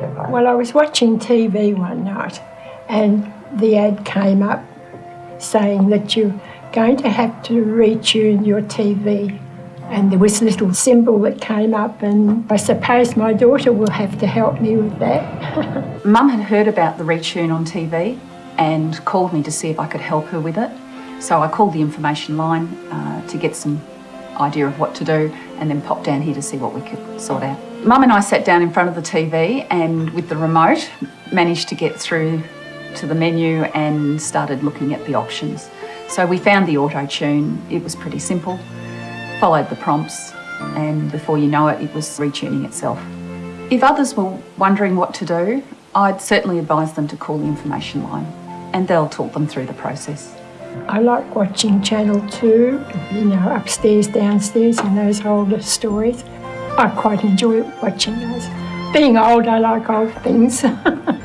Well, I was watching TV one night and the ad came up saying that you're going to have to retune your TV. And there was a little symbol that came up, and I suppose my daughter will have to help me with that. Mum had heard about the retune on TV and called me to see if I could help her with it. So I called the information line uh, to get some idea of what to do and then popped down here to see what we could sort out. Mum and I sat down in front of the TV and with the remote managed to get through to the menu and started looking at the options. So we found the auto tune, it was pretty simple, followed the prompts and before you know it, it was retuning itself. If others were wondering what to do, I'd certainly advise them to call the information line and they'll talk them through the process. I like watching Channel 2, you know, upstairs, downstairs, and those older stories. I quite enjoy watching those. Being old, I like old things.